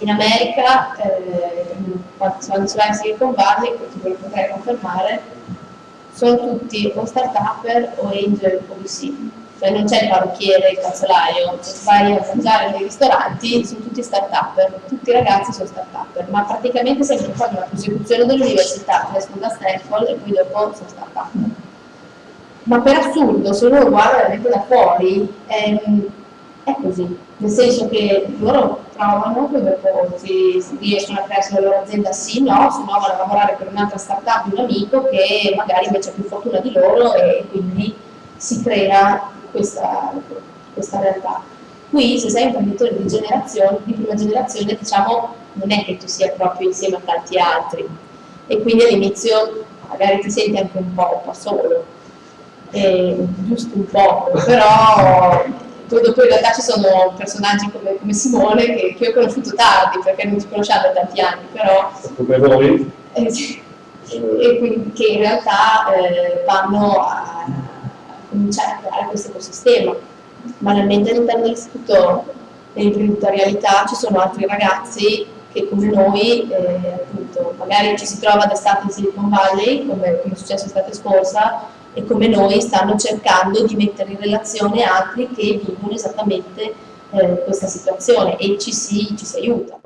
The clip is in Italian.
in America, eh, quando sulla Silicon Valley, questo ve lo potrei confermare, sono tutti o start-upper o angel o VC. Cioè non c'è il parrucchiere, il calzolaio, vai a mangiare nei ristoranti sono tutti start-upper, tutti i ragazzi sono start-upper, ma praticamente sempre fanno la prosecuzione dell'università, crescono da Stanford e poi dopo sono start-upper. Ma per assurdo, se uno guarda da fuori, ehm, è così, nel senso che loro trovano, poi dopo si, si riescono a creare la loro azienda sì, no, se no vanno a lavorare per un'altra startup un amico che magari invece ha più fortuna di loro e quindi si crea questa, questa realtà. Qui se sei imprenditore di di prima generazione, diciamo, non è che tu sia proprio insieme a tanti altri. E quindi all'inizio magari ti senti anche un po', un po solo, e, giusto un po', però poi dopo in realtà ci sono personaggi come, come Simone che, che, ho conosciuto tardi perché non ci conosciamo da tanti anni, però... Come voi? Eh, sì, e quindi, che in realtà eh, vanno a, a, cominciare a creare questo ecosistema. Banalmente all'interno dell'istituto dell'imprenditorialità ci sono altri ragazzi che come noi, eh, appunto, magari ci si trova d'estate in Silicon Valley, come, come è successo l'estate scorsa, e come noi stanno cercando di mettere in relazione altri che vivono esattamente eh, questa situazione e ci si, ci si aiuta.